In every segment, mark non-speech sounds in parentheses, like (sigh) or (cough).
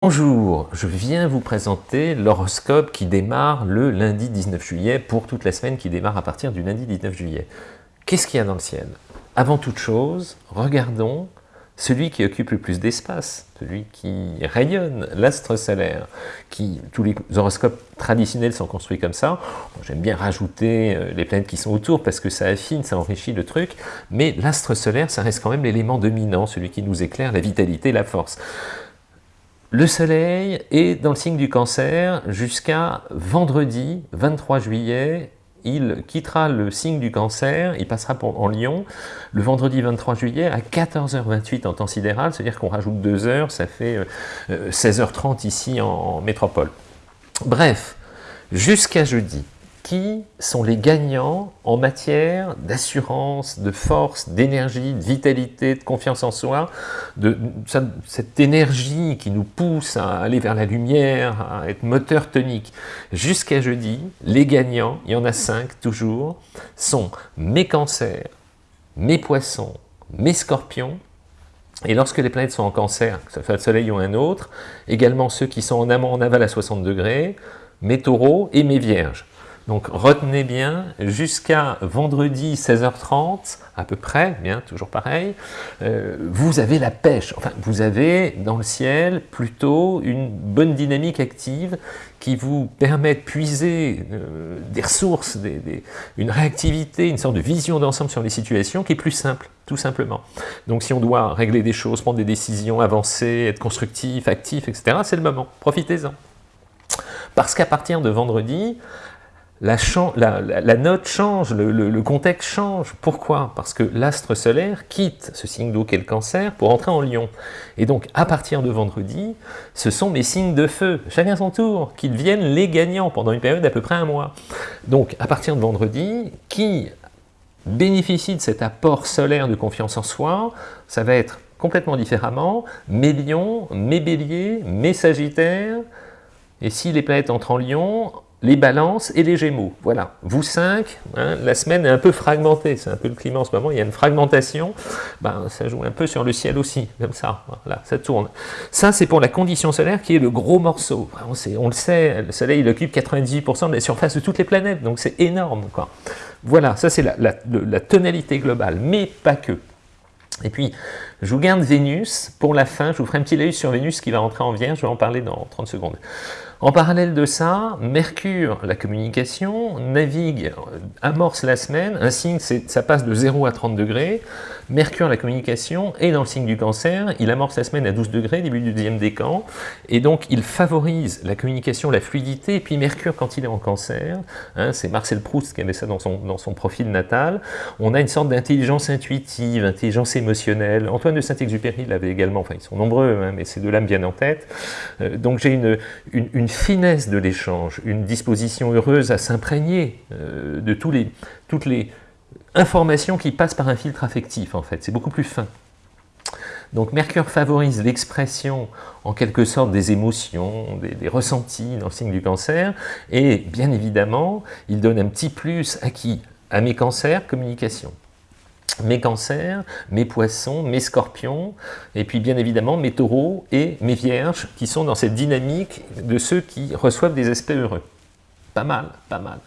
Bonjour, je viens vous présenter l'horoscope qui démarre le lundi 19 juillet pour toute la semaine qui démarre à partir du lundi 19 juillet. Qu'est-ce qu'il y a dans le ciel? Avant toute chose, regardons celui qui occupe le plus d'espace, celui qui rayonne, l'astre solaire, qui tous les horoscopes traditionnels sont construits comme ça. J'aime bien rajouter euh, les planètes qui sont autour parce que ça affine, ça enrichit le truc, mais l'astre solaire, ça reste quand même l'élément dominant, celui qui nous éclaire, la vitalité, la force. Le soleil est dans le signe du cancer jusqu'à vendredi 23 juillet. Il quittera le signe du cancer, il passera en lion le vendredi 23 juillet à 14h28 en temps sidéral, c'est-à-dire qu'on rajoute 2 heures, ça fait 16h30 euh, ici en métropole. Bref, jusqu'à jeudi, qui sont les gagnants en matière d'assurance, de force, d'énergie, de vitalité, de confiance en soi, de cette énergie qui nous pousse à aller vers la lumière, à être moteur tonique. Jusqu'à jeudi, les gagnants, il y en a cinq toujours, sont mes cancers, mes poissons, mes scorpions, et lorsque les planètes sont en cancer, que ce soit le soleil ou un autre, également ceux qui sont en amont, en aval à 60 degrés, mes taureaux et mes vierges. Donc retenez bien, jusqu'à vendredi 16h30, à peu près, bien, toujours pareil, euh, vous avez la pêche, enfin vous avez dans le ciel plutôt une bonne dynamique active qui vous permet de puiser euh, des ressources, une réactivité, une sorte de vision d'ensemble sur les situations qui est plus simple, tout simplement. Donc si on doit régler des choses, prendre des décisions, avancer, être constructif, actif, etc., c'est le moment, profitez-en. Parce qu'à partir de vendredi, la, note change, le, contexte change. Pourquoi? Parce que l'astre solaire quitte ce signe d'eau qu'est le cancer pour entrer en lion. Et donc, à partir de vendredi, ce sont mes signes de feu, chacun son tour, qui deviennent les gagnants pendant une période d'à peu près un mois. Donc, à partir de vendredi, qui bénéficie de cet apport solaire de confiance en soi, ça va être complètement différemment mes lions, mes béliers, mes sagittaires, et si les planètes entrent en lion, les balances et les gémeaux. Voilà, vous cinq, hein, la semaine est un peu fragmentée, c'est un peu le climat en ce moment, il y a une fragmentation, ben, ça joue un peu sur le ciel aussi, comme ça, voilà, ça tourne. Ça, c'est pour la condition solaire qui est le gros morceau. On, le sait, le soleil il occupe 98% de la surface de toutes les planètes, donc c'est énorme. Quoi. Voilà, ça c'est la, la tonalité globale, mais pas que. Et puis, je vous garde Vénus pour la fin, je vous ferai un petit laïus sur Vénus qui va rentrer en Vierge, je vais en parler dans 30 secondes. En parallèle de ça, Mercure, la communication, navigue, amorce la semaine, un signe, ça passe de 0 à 30 degrés, Mercure, la communication, est dans le signe du cancer, il amorce la semaine à 12 degrés, début du deuxième décan, et donc il favorise la communication, la fluidité, et puis Mercure, quand il est en cancer, hein, c'est Marcel Proust qui avait ça dans son, dans son profil natal, on a une sorte d'intelligence intuitive, intelligence émotionnelle, Antoine de Saint-Exupéry l'avait également, enfin ils sont nombreux, hein, mais ces deux-là me viennent en tête, euh, donc j'ai une, finesse de l'échange, une disposition heureuse à s'imprégner euh, de tous toutes les informations qui passent par un filtre affectif, en fait. C'est beaucoup plus fin. Donc Mercure favorise l'expression, en quelque sorte, des émotions, des, des, ressentis dans le signe du cancer, et bien évidemment, il donne un petit plus à qui? À mes cancers, communication mes cancers, mes poissons, mes scorpions, et puis bien évidemment mes taureaux et mes vierges, qui sont dans cette dynamique de ceux qui reçoivent des aspects heureux. Pas mal, pas mal.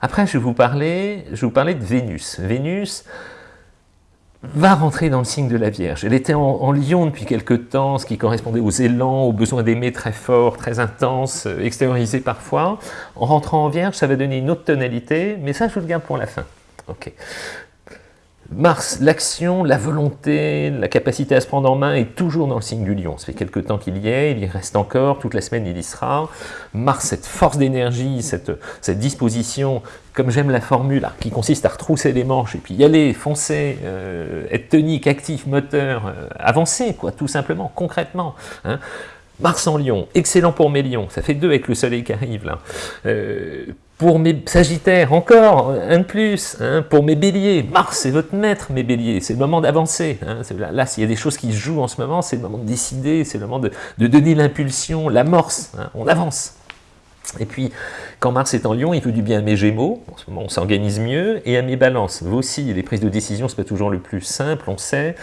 Après, je vous parler, je vous parler de Vénus. Vénus va rentrer dans le signe de la Vierge. Elle était en, en lion depuis quelque temps, ce qui correspondait aux élans, aux besoins d'aimer très forts, très intenses, euh, extériorisés parfois. En rentrant en Vierge, ça va donner une autre tonalité, mais ça, je vous le garde pour la fin. Ok. Mars, l'action, la volonté, la capacité à se prendre en main est toujours dans le signe du lion. Ça fait quelque temps qu'il y est, il y reste encore, toute la semaine il y sera. Mars, cette force d'énergie, cette, disposition, comme j'aime la formule, qui consiste à retrousser les manches et puis y aller, foncer, euh, être tonique, actif, moteur, euh, avancer, quoi, tout simplement, concrètement. Hein. Mars en lion, excellent pour mes lions, ça fait deux avec le soleil qui arrive là. Euh, pour mes sagittaires, encore un de plus. Hein, pour mes béliers, Mars c'est votre maître, mes béliers. C'est le moment d'avancer. Hein, là, s'il y a des choses qui se jouent en ce moment, c'est le moment de décider, c'est le moment de, donner l'impulsion, l'amorce. Hein, on avance. Et puis, quand Mars est en Lion, il veut du bien à mes Gémeaux, en ce moment on s'organise mieux, et à mes Balances. Vous aussi, les prises de décision, ce n'est pas toujours le plus simple, on sait.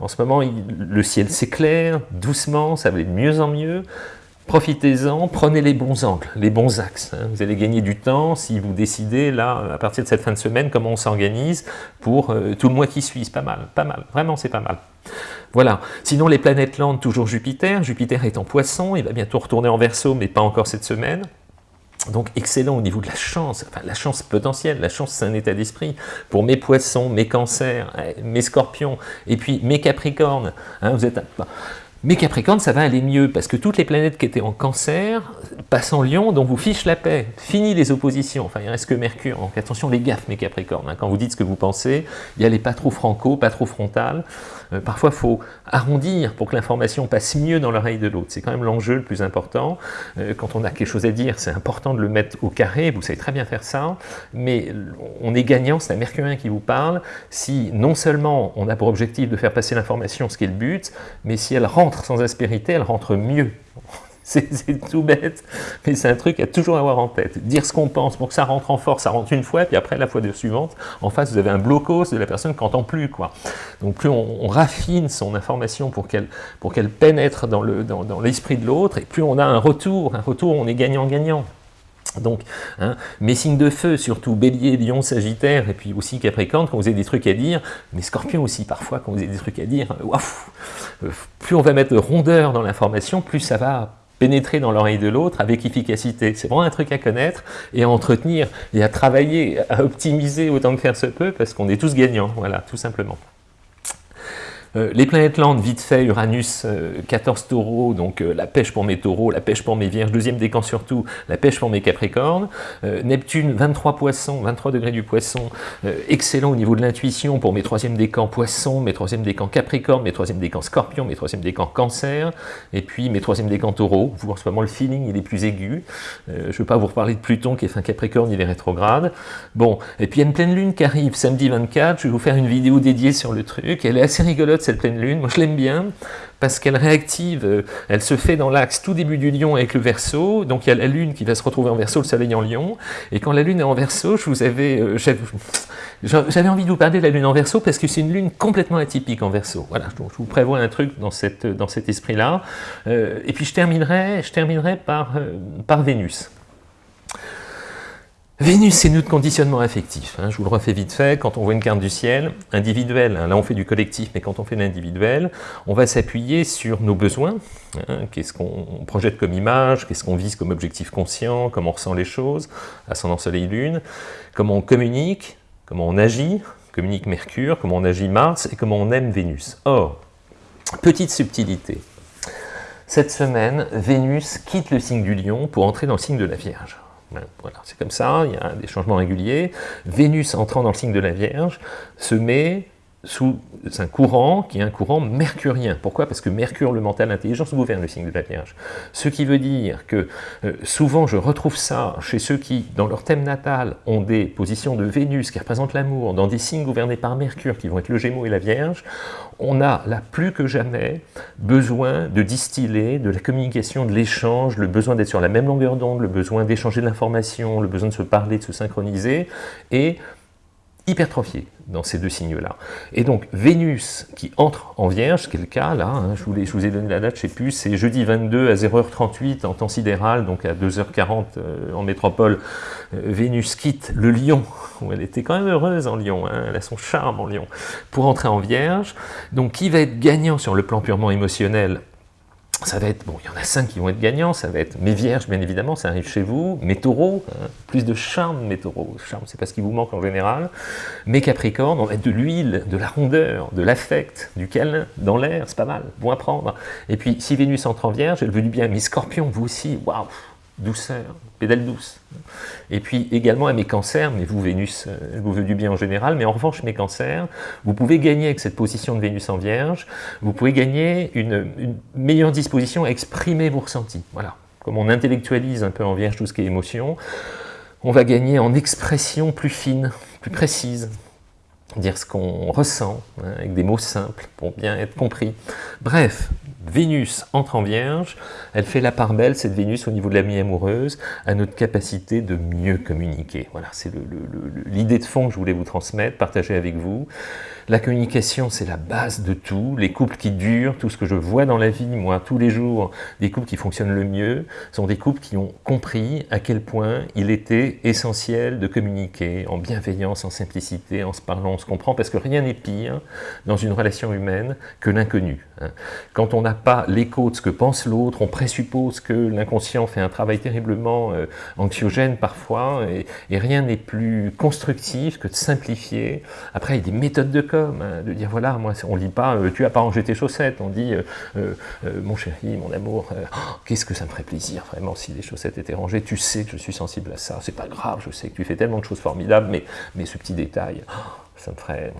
En ce moment, le ciel s'éclaire, doucement, ça va de mieux en mieux. Profitez-en, prenez les bons angles, les bons axes. Hein. Vous allez gagner du temps si vous décidez, là, à partir de cette fin de semaine, comment on s'organise pour euh, tout le mois qui suit. C'est pas mal, pas mal. Vraiment, c'est pas mal. Voilà. Sinon, les planètes lentes, toujours Jupiter. Jupiter est en poisson, il va bientôt retourner en verso, mais pas encore cette semaine. Donc excellent au niveau de la chance, enfin la chance potentielle, la chance c'est un état d'esprit. Pour mes poissons, mes cancers, eh, mes scorpions, et puis mes capricornes, hein, vous êtes... Mais Capricorne, ça va aller mieux, parce que toutes les planètes qui étaient en cancer passent en lion, donc vous fiche la paix. Fini les oppositions, enfin il reste que Mercure. Donc attention les gaffes, mes Capricornes. Hein. Quand vous dites ce que vous pensez, il y a pas trop franco, pas trop frontal. Euh, parfois, il faut arrondir pour que l'information passe mieux dans l'oreille de l'autre. C'est quand même l'enjeu le plus important. Euh, quand on a quelque chose à dire, c'est important de le mettre au carré. Vous savez très bien faire ça. Mais on est gagnant, c'est un Mercurien qui vous parle, si non seulement on a pour objectif de faire passer l'information, ce qui est le but, mais si elle rentre sans aspérité, elle rentre mieux. (laughs) C'est tout bête, mais c'est un truc à toujours avoir en tête. Dire ce qu'on pense pour que ça rentre en force, ça rentre une fois, puis après la fois suivante, en face vous avez un blocos de la personne qui n'entend plus. Quoi. Donc plus on, raffine son information pour qu'elle pénètre dans l'esprit dans, de l'autre, et plus on a un retour, un retour on est gagnant-gagnant. Donc, hein, mes signes de feu, surtout Bélier, Lion, Sagittaire, et puis aussi Capricorne, quand vous avez des trucs à dire, mais Scorpion aussi parfois, quand vous avez des trucs à dire, euh, plus on va mettre de rondeur dans l'information, plus ça va pénétrer dans l'oreille de l'autre avec efficacité. C'est vraiment un truc à connaître et à entretenir et à travailler, à optimiser autant que faire se peut, parce qu'on est tous gagnants, voilà, tout simplement. Euh, les planètes lentes, vite fait, Uranus, 14 euh, taureaux, donc euh, la pêche pour mes taureaux, la pêche pour mes vierges, deuxième décan surtout, la pêche pour mes capricornes. Neptune, 23 poissons, 23 degrés du poisson, excellent au niveau de l'intuition pour mes troisième décans poissons, mes troisième décans capricornes, mes troisième décans scorpions, mes troisième décans cancer, et puis mes troisième décans taureaux. Vous, en ce moment, le feeling, il est plus aigu. je ne veux pas vous reparler de Pluton qui est fin capricorne, il est rétrograde. Bon, et puis il y a une pleine lune qui arrive samedi 24, je vais vous faire une vidéo dédiée sur le truc, elle est assez rigolote cette pleine lune. Moi, je l'aime bien parce qu'elle réactive, euh, elle se fait dans l'axe tout début du lion avec le verso, donc il y a la lune qui va se retrouver en verso, le soleil en lion, et quand la lune est en verso, je vous avais, euh, j'avais envie de vous parler de la lune en verso parce que c'est une lune complètement atypique en verso. Voilà, je vous prévois un truc dans, cette, dans cet esprit-là. Euh, et puis je terminerai, je terminerai par, par Vénus. Vénus, c'est notre conditionnement affectif. Hein, je vous le refais vite fait, quand on voit une carte du ciel, individuelle, hein, là on fait du collectif, mais quand on fait l'individuel, on va s'appuyer sur nos besoins, hein, qu'est-ce qu'on projette comme image, qu'est-ce qu'on vise comme objectif conscient, comment on ressent les choses, ascendant soleil-lune, comment on communique, comment on agit, communique Mercure, comment on agit Mars, et comment on aime Vénus. Or, petite subtilité, cette semaine, Vénus quitte le signe du lion pour entrer dans le signe de la Vierge. Voilà, c'est comme ça, il y a des changements réguliers. Vénus entrant dans le signe de la Vierge se met sous un courant qui est un courant mercurien. Pourquoi? Parce que Mercure, le mental, l'intelligence, gouverne le signe de la Vierge. Ce qui veut dire que euh, souvent je retrouve ça chez ceux qui, dans leur thème natal, ont des positions de Vénus qui représentent l'amour, dans des signes gouvernés par Mercure, qui vont être le Gémeaux et la Vierge, on a là plus que jamais besoin de distiller de la communication, de l'échange, le besoin d'être sur la même longueur d'onde, le besoin d'échanger de l'information, le besoin de se parler, de se synchroniser, et hypertrophié dans ces deux signes-là. Et donc, Vénus qui entre en Vierge, quel cas là, hein, je, vous je, vous ai donné la date, je ne sais plus, c'est jeudi 22 à 0h38 en temps sidéral, donc à 2h40 euh, en métropole, euh, Vénus quitte le Lion, où elle était quand même heureuse en Lion, hein, elle a son charme en Lion, pour entrer en Vierge. Donc, qui va être gagnant sur le plan purement émotionnel ça va être, bon, il y en a cinq qui vont être gagnants, ça va être mes vierges, bien évidemment, ça arrive chez vous, mes taureaux, hein, plus de charme, mes taureaux, charme, c'est pas ce qui vous manque en général, mes capricornes, on va être de l'huile, de la rondeur, de l'affect, du câlin, dans l'air, c'est pas mal, bon à prendre. Et puis, si Vénus entre en vierge, elle veut du bien, mes scorpions, vous aussi, waouh, douceur, pédale douce. Et puis également à mes cancers, mais vous Vénus, euh, vous veut du bien en général, mais en revanche mes cancers, vous pouvez gagner avec cette position de Vénus en Vierge, vous pouvez gagner une, meilleure disposition à exprimer vos ressentis. Voilà, comme on intellectualise un peu en Vierge tout ce qui est émotion, on va gagner en expression plus fine, plus précise, dire ce qu'on ressent, hein, avec des mots simples, pour bien être compris. Bref, Vénus entre en Vierge, elle fait la part belle, cette Vénus, au niveau de la vie amoureuse, à notre capacité de mieux communiquer. Voilà, c'est l'idée de fond que je voulais vous transmettre, partager avec vous. La communication, c'est la base de tout. Les couples qui durent, tout ce que je vois dans la vie, moi, tous les jours, des couples qui fonctionnent le mieux, sont des couples qui ont compris à quel point il était essentiel de communiquer en bienveillance, en simplicité, en se parlant, on se comprend, parce que rien n'est pire dans une relation humaine que l'inconnu. Hein. Quand on n'a pas l'écho de ce que pense l'autre, on présuppose que l'inconscient fait un travail terriblement euh, anxiogène parfois, et, rien n'est plus constructif que de simplifier. Après, il y a des méthodes de Hein, de dire voilà, moi on lit pas euh, tu as pas rangé tes chaussettes, on dit euh, euh, mon chéri, mon amour, oh, qu'est-ce que ça me ferait plaisir vraiment si les chaussettes étaient rangées, tu sais que je suis sensible à ça, c'est pas grave, je sais que tu fais tellement de choses formidables, mais, mais ce petit détail, oh, ça me ferait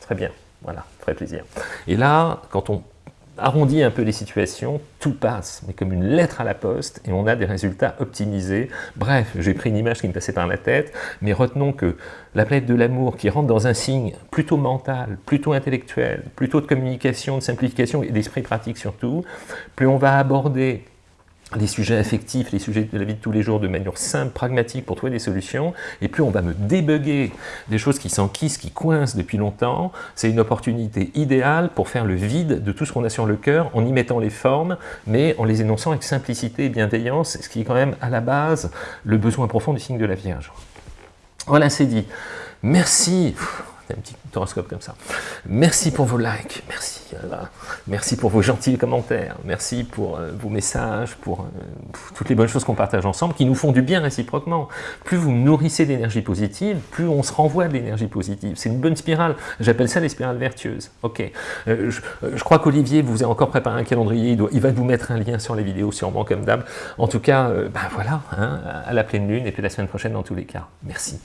très bien, voilà, très plaisir. Et là, quand on arrondit un peu les situations, tout passe, mais comme une lettre à la poste, et on a des résultats optimisés. Bref, j'ai pris une image qui me passait par la tête, mais retenons que la planète de l'amour qui rentre dans un signe plutôt mental, plutôt intellectuel, plutôt de communication, de simplification et d'esprit pratique surtout, plus on va aborder les sujets affectifs, les sujets de la vie de tous les jours de manière simple, pragmatique pour trouver des solutions, et plus on va me débugger des choses qui s'enquissent, qui coincent depuis longtemps, c'est une opportunité idéale pour faire le vide de tout ce qu'on a sur le cœur en y mettant les formes, mais en les énonçant avec simplicité et bienveillance, ce qui est quand même à la base le besoin profond du signe de la Vierge. Voilà, c'est dit. Merci un petit horoscope comme ça. Merci pour vos likes, merci. Merci pour vos gentils commentaires, merci pour euh, vos messages, pour, euh, toutes les bonnes choses qu'on partage ensemble, qui nous font du bien réciproquement. Plus vous nourrissez d'énergie positive, plus on se renvoie de l'énergie positive. C'est une bonne spirale. J'appelle ça les spirales vertueuses. Ok. Euh, je, crois qu'Olivier vous a encore préparé un calendrier. Il, va vous mettre un lien sur les vidéos, sûrement comme d'hab. En tout cas, ben voilà, hein, à la pleine lune, et puis la semaine prochaine dans tous les cas. Merci.